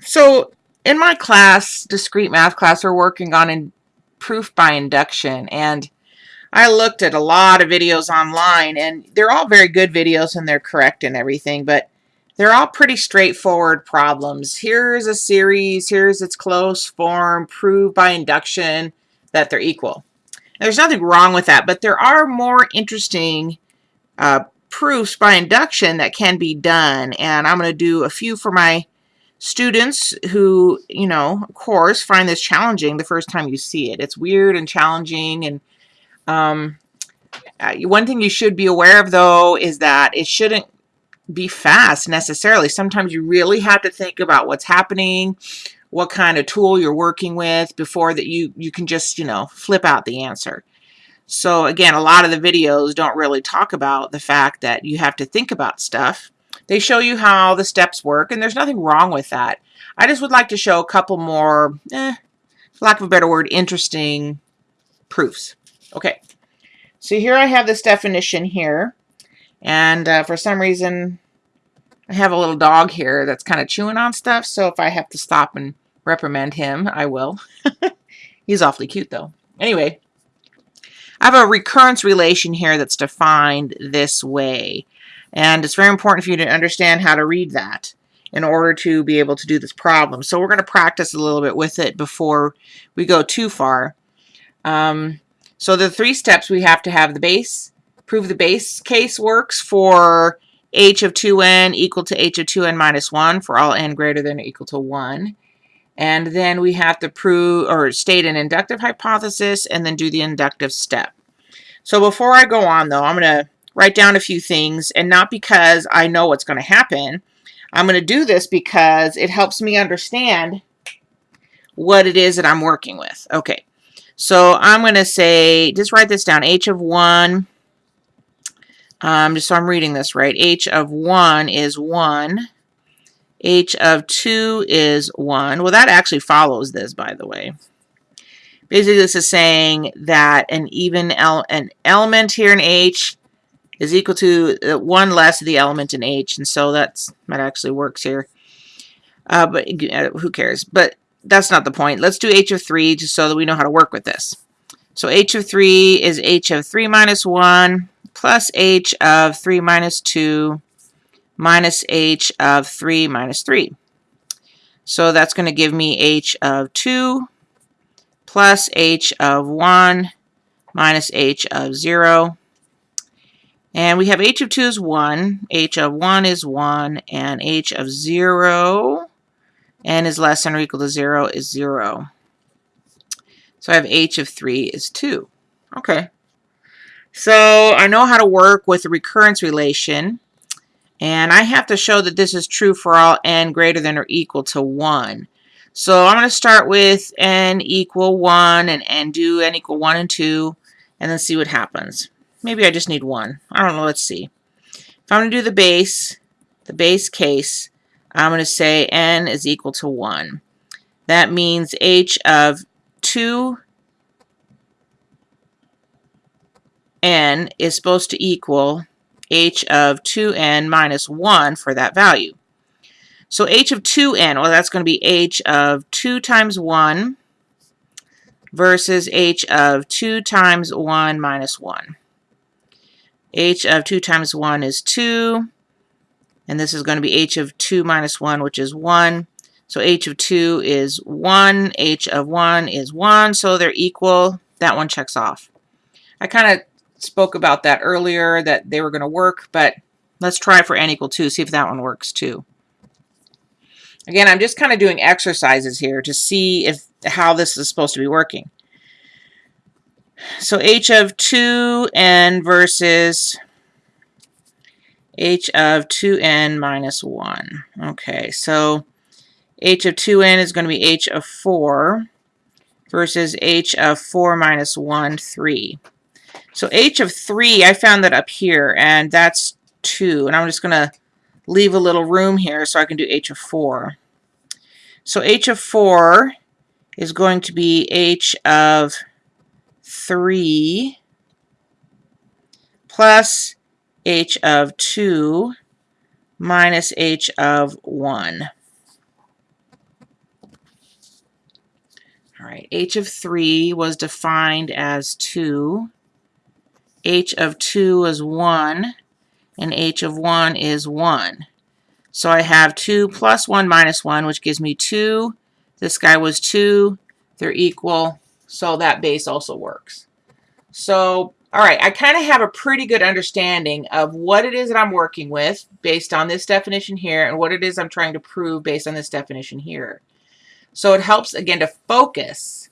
So in my class, discrete math class, we're working on in proof by induction. And I looked at a lot of videos online and they're all very good videos and they're correct and everything, but they're all pretty straightforward problems. Here's a series, here's its closed form, prove by induction that they're equal. There's nothing wrong with that, but there are more interesting uh, proofs by induction that can be done. And I'm going to do a few for my students who, you know, of course, find this challenging the first time you see it. It's weird and challenging. And um, uh, one thing you should be aware of, though, is that it shouldn't be fast necessarily. Sometimes you really have to think about what's happening, what kind of tool you're working with before that you, you can just, you know, flip out the answer. So again, a lot of the videos don't really talk about the fact that you have to think about stuff they show you how the steps work, and there's nothing wrong with that. I just would like to show a couple more, eh, for lack of a better word, interesting proofs. Okay, so here I have this definition here, and uh, for some reason, I have a little dog here that's kind of chewing on stuff, so if I have to stop and reprimand him, I will. He's awfully cute, though. Anyway, I have a recurrence relation here that's defined this way. And it's very important for you to understand how to read that in order to be able to do this problem. So we're going to practice a little bit with it before we go too far. Um, so the three steps we have to have the base, prove the base case works for h of 2n equal to h of 2n minus 1 for all n greater than or equal to 1. And then we have to prove or state an inductive hypothesis and then do the inductive step. So before I go on though, I'm going to write down a few things, and not because I know what's going to happen. I'm going to do this because it helps me understand what it is that I'm working with. Okay, so I'm going to say, just write this down, h of 1, um, just so I'm reading this right, h of 1 is 1, h of 2 is 1. Well, that actually follows this, by the way. Basically, this is saying that an even an element here in h is equal to uh, 1 less of the element in H, and so that's that actually works here. Uh, but uh, who cares? But that's not the point. Let's do H of 3 just so that we know how to work with this. So H of 3 is H of 3 minus 1 plus H of 3 minus 2 minus H of 3 minus 3. So that's going to give me H of 2 plus H of 1 minus H of 0 and we have h of 2 is 1, h of 1 is 1, and h of 0 n is less than or equal to 0 is 0. So I have h of 3 is 2. Okay. So I know how to work with the recurrence relation. And I have to show that this is true for all n greater than or equal to 1. So I'm going to start with n equal 1 and, and do n equal 1 and 2 and then see what happens. Maybe I just need one. I don't know. Let's see. If I'm going to do the base, the base case, I'm going to say n is equal to 1. That means h of 2 n is supposed to equal h of 2n minus 1 for that value. So h of 2n, well, that's going to be h of 2 times 1 versus h of 2 times 1 minus 1 h of 2 times 1 is 2. And this is going to be h of 2 minus 1, which is 1. So h of 2 is 1. h of 1 is 1. So they're equal. That one checks off. I kind of spoke about that earlier, that they were going to work, but let's try for n equal 2, see if that one works too. Again, I'm just kind of doing exercises here to see if how this is supposed to be working. So h of 2n versus h of 2n minus 1. Okay, so h of 2n is going to be h of 4 versus h of 4 minus 1, 3. So h of 3, I found that up here, and that's 2. And I'm just going to leave a little room here so I can do h of 4. So h of 4 is going to be h of 3 plus h of 2 minus h of 1. All right, h of 3 was defined as 2. h of 2 is 1, and h of 1 is 1. So I have 2 plus 1 minus 1, which gives me 2. This guy was 2. They're equal, so that base also works. So, all right, I kind of have a pretty good understanding of what it is that I'm working with based on this definition here and what it is I'm trying to prove based on this definition here. So it helps, again, to focus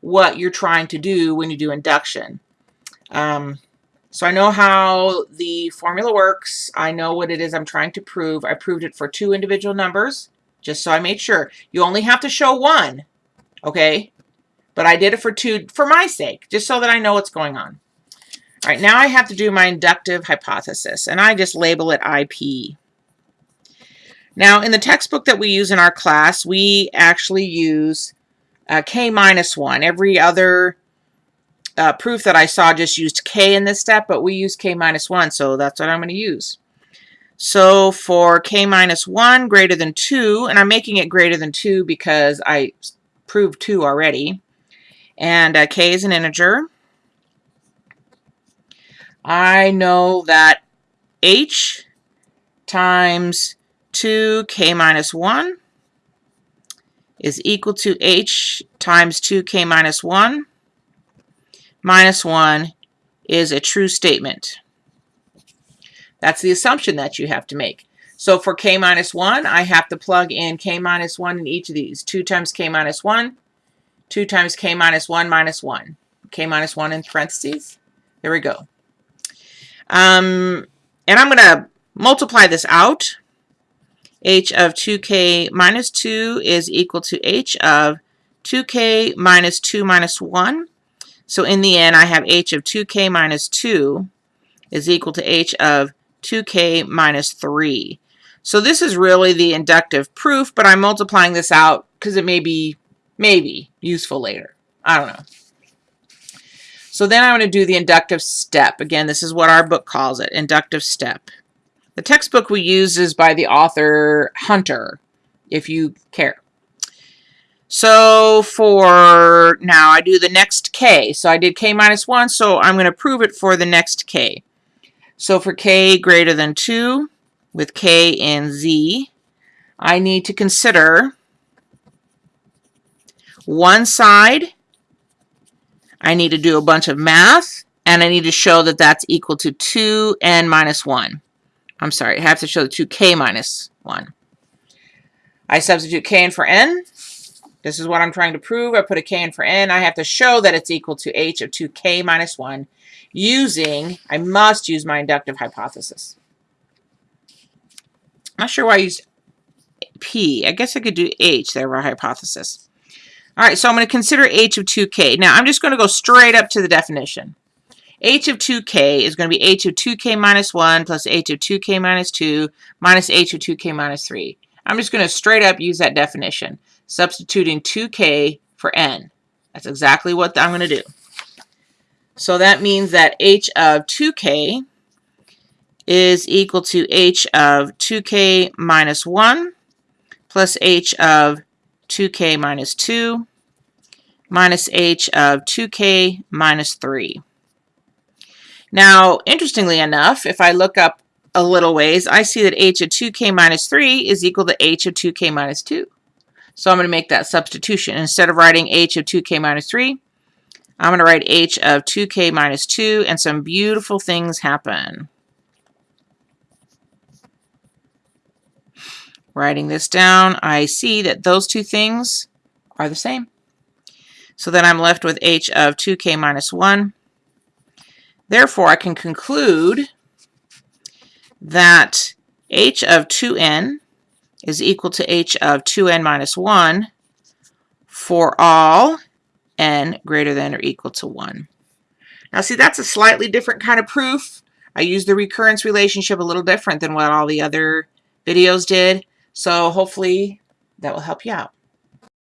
what you're trying to do when you do induction. Um, so I know how the formula works. I know what it is I'm trying to prove. I proved it for two individual numbers, just so I made sure. You only have to show one, okay? But I did it for two for my sake, just so that I know what's going on. All right, now I have to do my inductive hypothesis, and I just label it IP. Now, in the textbook that we use in our class, we actually use uh, K minus 1. Every other uh, proof that I saw just used k in this step, but we use k minus 1, so that's what I'm going to use. So for k minus 1 greater than 2, and I'm making it greater than 2 because I proved 2 already, and uh, k is an integer, I know that h times 2k minus 1 is equal to h times 2k minus 1 minus 1 is a true statement. That's the assumption that you have to make. So for k minus 1, I have to plug in k minus 1 in each of these. 2 times k minus 1, 2 times k minus 1 minus 1. k minus 1 in parentheses. There we go. Um, and I'm going to multiply this out. h of 2k minus 2 is equal to h of 2k minus 2 minus 1 so in the end, I have h of 2k minus 2 is equal to h of 2k minus 3. So this is really the inductive proof, but I'm multiplying this out because it may be, maybe, useful later. I don't know. So then I'm going to do the inductive step. Again, this is what our book calls it, inductive step. The textbook we use is by the author Hunter, if you care. So for now, I do the next k. So I did k minus 1, so I'm going to prove it for the next k. So for k greater than 2, with k and z, I need to consider one side. I need to do a bunch of math, and I need to show that that's equal to 2n minus 1. I'm sorry, I have to show the 2k minus 1. I substitute k in for n. This is what I'm trying to prove. I put a k in for n. I have to show that it's equal to h of 2k minus 1 using, I must use my inductive hypothesis. I'm not sure why I used p. I guess I could do h there, our hypothesis. All right, so I'm going to consider h of 2k. Now, I'm just going to go straight up to the definition. h of 2k is going to be h of 2k minus 1 plus h of 2k minus 2 minus h of 2k minus 3. I'm just going to straight up use that definition substituting 2k for n. That's exactly what I'm going to do. So that means that h of 2k is equal to h of 2k minus 1 plus h of 2k minus 2 minus h of 2k minus 3. Now, interestingly enough, if I look up a little ways, I see that h of 2k minus 3 is equal to h of 2k minus 2. So I'm going to make that substitution. Instead of writing h of 2k minus 3, I'm going to write h of 2k minus 2, and some beautiful things happen. Writing this down, I see that those two things are the same. So then I'm left with h of 2k minus 1. Therefore, I can conclude that h of 2n is equal to h of 2n minus 1 for all n greater than or equal to 1. Now see, that's a slightly different kind of proof. I used the recurrence relationship a little different than what all the other videos did. So hopefully that will help you out.